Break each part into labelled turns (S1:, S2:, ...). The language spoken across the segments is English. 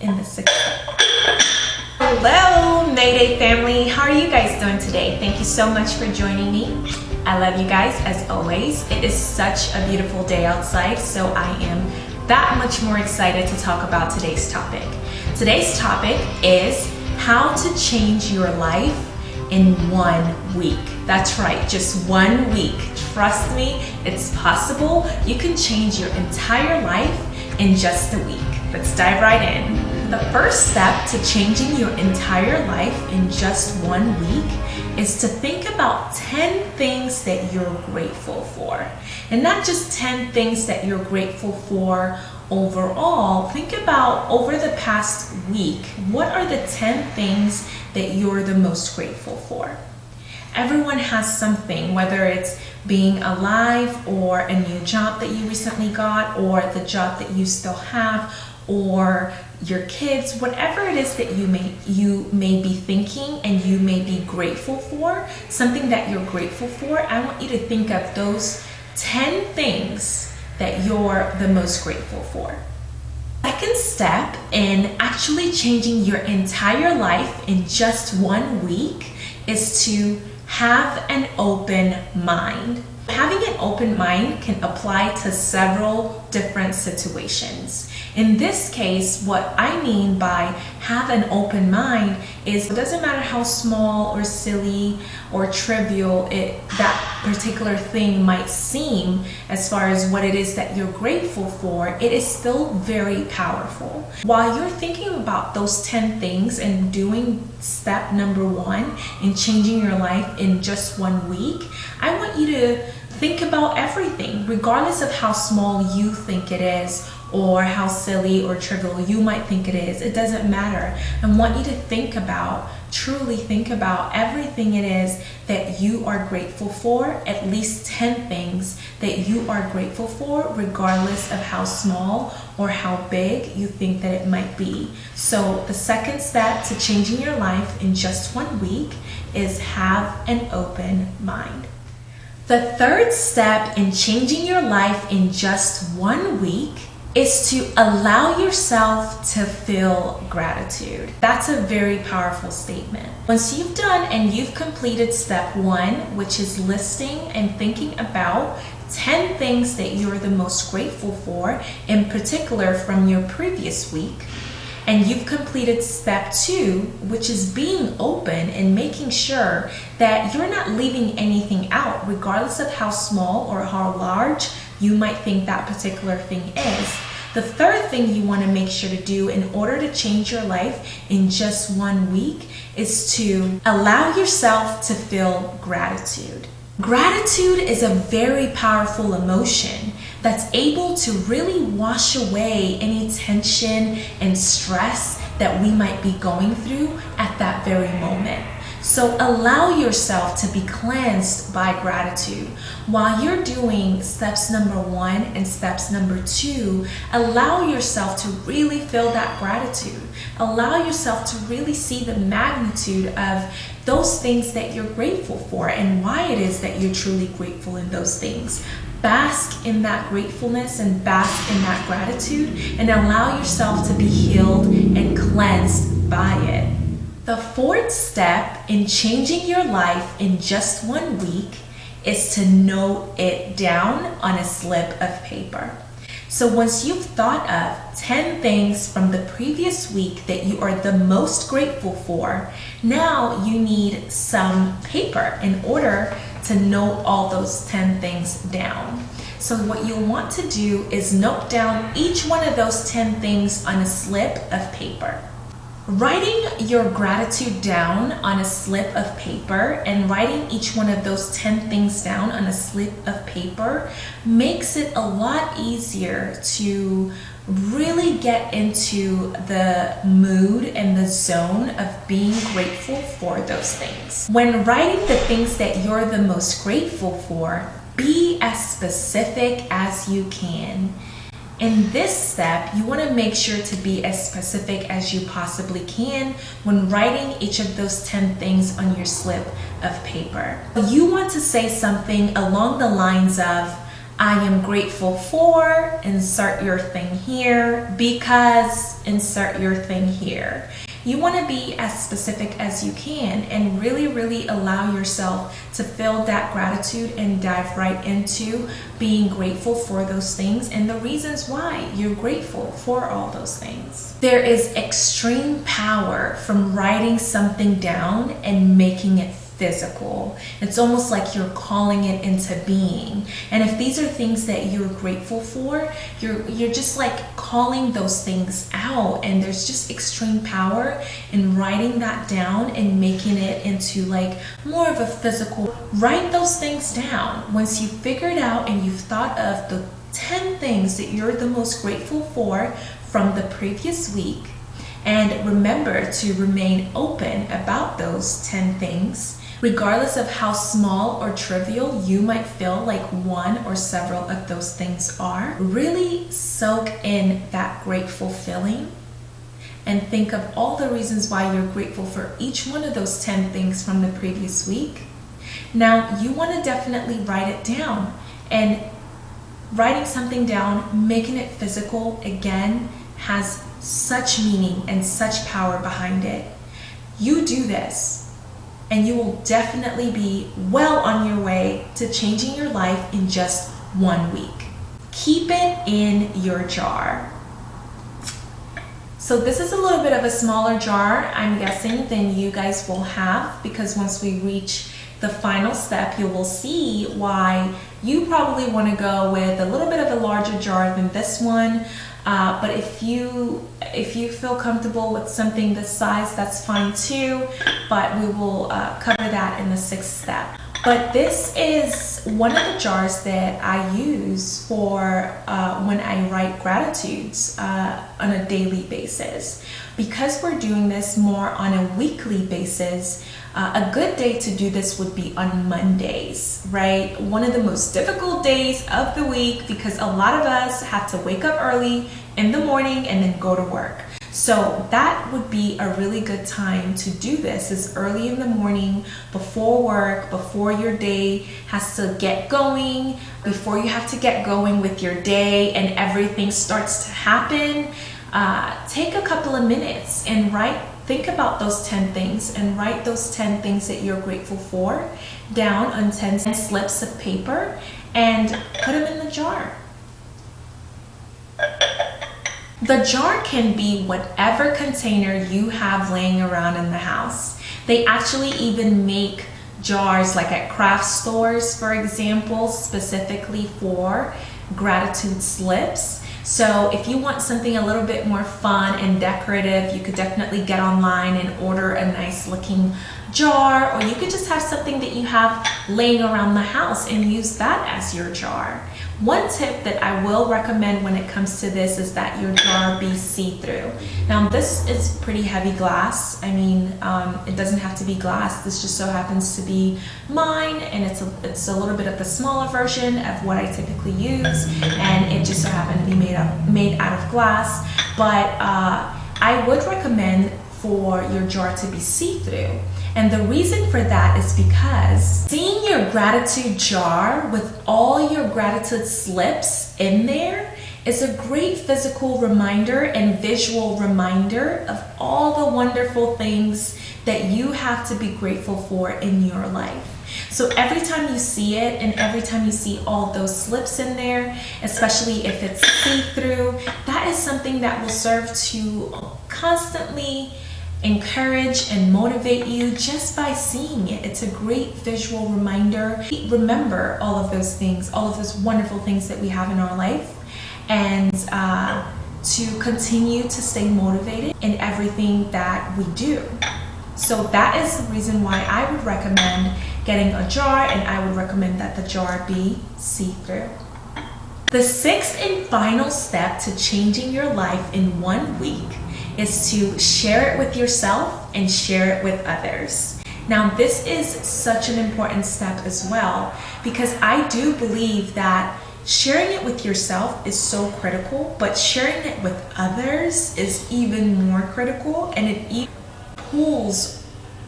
S1: in the sixth. Hello, Mayday family. How are you guys doing today? Thank you so much for joining me. I love you guys as always. It is such a beautiful day outside, so I am that much more excited to talk about today's topic. Today's topic is how to change your life in one week. That's right, just one week. Trust me, it's possible. You can change your entire life in just a week. Let's dive right in. The first step to changing your entire life in just one week is to think about 10 things that you're grateful for. And not just 10 things that you're grateful for overall, think about over the past week, what are the 10 things that you're the most grateful for? Everyone has something, whether it's being alive or a new job that you recently got or the job that you still have or your kids, whatever it is that you may you may be thinking and you may be grateful for, something that you're grateful for, I want you to think of those 10 things that you're the most grateful for. Second step in actually changing your entire life in just one week is to have an open mind. Having an open mind can apply to several different situations. In this case, what I mean by have an open mind is it doesn't matter how small or silly or trivial it that particular thing might seem as far as what it is that you're grateful for, it is still very powerful. While you're thinking about those 10 things and doing step number one in changing your life in just one week, I want you to think about everything, regardless of how small you think it is or how silly or trivial you might think it is. It doesn't matter. I want you to think about, truly think about everything it is that you are grateful for, at least 10 things that you are grateful for, regardless of how small or how big you think that it might be. So the second step to changing your life in just one week is have an open mind. The third step in changing your life in just one week is to allow yourself to feel gratitude. That's a very powerful statement. Once you've done and you've completed step one, which is listing and thinking about 10 things that you're the most grateful for, in particular from your previous week, and you've completed step two, which is being open and making sure that you're not leaving anything out, regardless of how small or how large you might think that particular thing is. The third thing you want to make sure to do in order to change your life in just one week is to allow yourself to feel gratitude. Gratitude is a very powerful emotion that's able to really wash away any tension and stress that we might be going through at that very moment. So allow yourself to be cleansed by gratitude. While you're doing steps number one and steps number two, allow yourself to really feel that gratitude. Allow yourself to really see the magnitude of those things that you're grateful for and why it is that you're truly grateful in those things. Bask in that gratefulness and bask in that gratitude and allow yourself to be healed and cleansed by it. The fourth step in changing your life in just one week is to note it down on a slip of paper. So once you've thought of 10 things from the previous week that you are the most grateful for, now you need some paper in order to note all those 10 things down. So what you'll want to do is note down each one of those 10 things on a slip of paper. Writing your gratitude down on a slip of paper and writing each one of those 10 things down on a slip of paper makes it a lot easier to really get into the mood and the zone of being grateful for those things. When writing the things that you're the most grateful for, be as specific as you can. In this step, you want to make sure to be as specific as you possibly can when writing each of those 10 things on your slip of paper. You want to say something along the lines of, I am grateful for, insert your thing here, because, insert your thing here. You want to be as specific as you can and really, really allow yourself to feel that gratitude and dive right into being grateful for those things and the reasons why you're grateful for all those things. There is extreme power from writing something down and making it physical. It's almost like you're calling it into being. And if these are things that you're grateful for, you're you're just like calling those things out and there's just extreme power in writing that down and making it into like more of a physical. Write those things down. Once you've figured out and you've thought of the 10 things that you're the most grateful for from the previous week, and remember to remain open about those 10 things regardless of how small or trivial you might feel like one or several of those things are, really soak in that grateful feeling and think of all the reasons why you're grateful for each one of those 10 things from the previous week. Now, you want to definitely write it down and writing something down, making it physical again has such meaning and such power behind it. You do this and you will definitely be well on your way to changing your life in just one week. Keep it in your jar. So this is a little bit of a smaller jar, I'm guessing, than you guys will have because once we reach the final step, you will see why you probably want to go with a little bit of a larger jar than this one. Uh, but if you if you feel comfortable with something this size, that's fine too. But we will uh, cover that in the sixth step. But this is one of the jars that I use for uh, when I write gratitudes uh, on a daily basis. Because we're doing this more on a weekly basis, uh, a good day to do this would be on Mondays, right? One of the most difficult days of the week because a lot of us have to wake up early in the morning and then go to work. So that would be a really good time to do this is early in the morning before work, before your day has to get going, before you have to get going with your day and everything starts to happen. Uh, take a couple of minutes and write think about those 10 things and write those 10 things that you're grateful for down on 10 slips of paper and put them in the jar. The jar can be whatever container you have laying around in the house. They actually even make jars like at craft stores, for example, specifically for gratitude slips. So if you want something a little bit more fun and decorative, you could definitely get online and order a nice looking jar or you could just have something that you have laying around the house and use that as your jar. One tip that I will recommend when it comes to this is that your jar be see-through. Now this is pretty heavy glass. I mean, um, it doesn't have to be glass. This just so happens to be mine and it's a, it's a little bit of the smaller version of what I typically use and it just so happened to be made, up, made out of glass. But uh, I would recommend for your jar to be see-through. And the reason for that is because seeing your gratitude jar with all your gratitude slips in there is a great physical reminder and visual reminder of all the wonderful things that you have to be grateful for in your life. So every time you see it and every time you see all those slips in there, especially if it's see-through, that is something that will serve to constantly encourage and motivate you just by seeing it. It's a great visual reminder. Remember all of those things, all of those wonderful things that we have in our life and uh, to continue to stay motivated in everything that we do. So that is the reason why I would recommend getting a jar and I would recommend that the jar be see-through. The sixth and final step to changing your life in one week is to share it with yourself and share it with others. Now, this is such an important step as well because I do believe that sharing it with yourself is so critical, but sharing it with others is even more critical and it pulls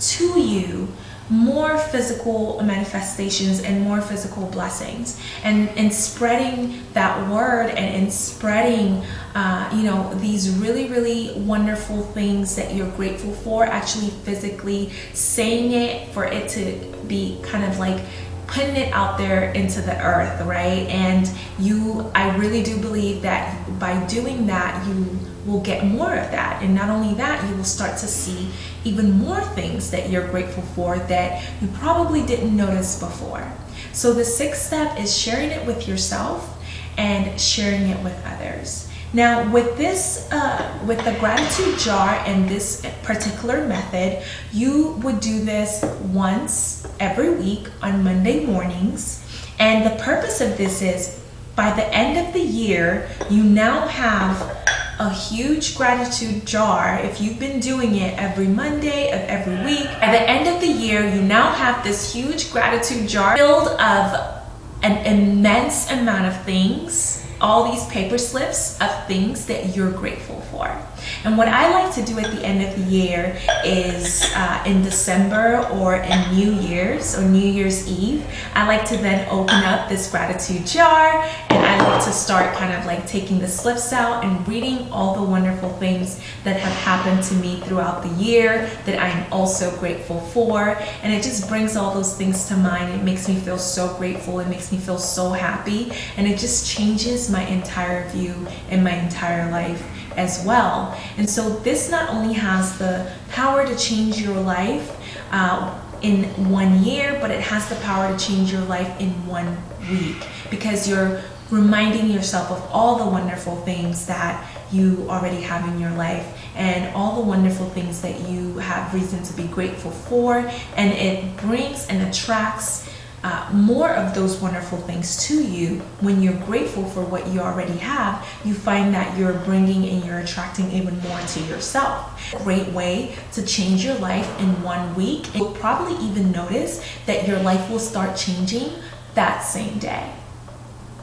S1: to you more physical manifestations and more physical blessings. And in spreading that word and in spreading uh, you know these really really wonderful things that you're grateful for actually physically saying it for it to be kind of like putting it out there into the earth right? And you i really do believe that by doing that you will get more of that. And not only that you will start to see even more things that you're grateful for that you probably didn't notice before. So the sixth step is sharing it with yourself and sharing it with others now with this, uh, with the gratitude jar and this particular method, you would do this once every week on Monday mornings. And the purpose of this is by the end of the year, you now have a huge gratitude jar. If you've been doing it every Monday of every week, at the end of the year, you now have this huge gratitude jar filled of an immense amount of things all these paper slips of things that you're grateful for. And what I like to do at the end of the year is uh, in December or in New Year's or New Year's Eve, I like to then open up this gratitude jar and I like to start kind of like taking the slips out and reading all the wonderful things that have happened to me throughout the year that I'm also grateful for. And it just brings all those things to mind. It makes me feel so grateful. It makes me feel so happy. And it just changes my entire view and my entire life as well. And so this not only has the power to change your life uh, in one year, but it has the power to change your life in one week because you're reminding yourself of all the wonderful things that you already have in your life and all the wonderful things that you have reason to be grateful for and it brings and attracts uh, more of those wonderful things to you when you're grateful for what you already have you find that you're bringing and you're attracting even more to yourself. Great way to change your life in one week. You'll probably even notice that your life will start changing that same day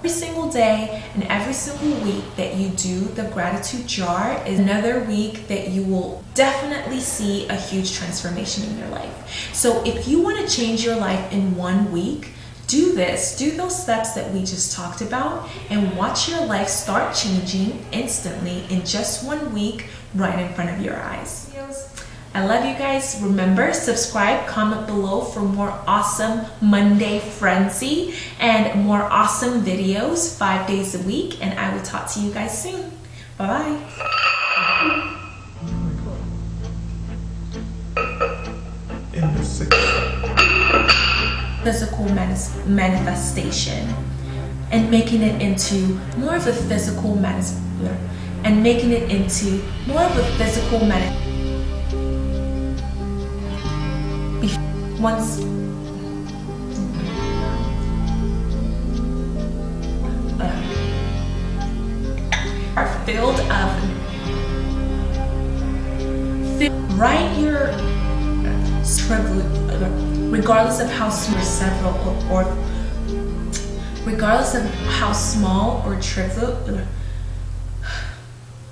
S1: Every single day and every single week that you do the gratitude jar is another week that you will definitely see a huge transformation in your life. So if you want to change your life in one week, do this, do those steps that we just talked about and watch your life start changing instantly in just one week right in front of your eyes. I love you guys. Remember, subscribe, comment below for more awesome Monday frenzy and more awesome videos five days a week. And I will talk to you guys soon. Bye-bye. Physical manifestation and making it into more of a physical manifestation and making it into more of a physical manifestation once uh, are filled of write your regardless of how small several or regardless of how small or trivial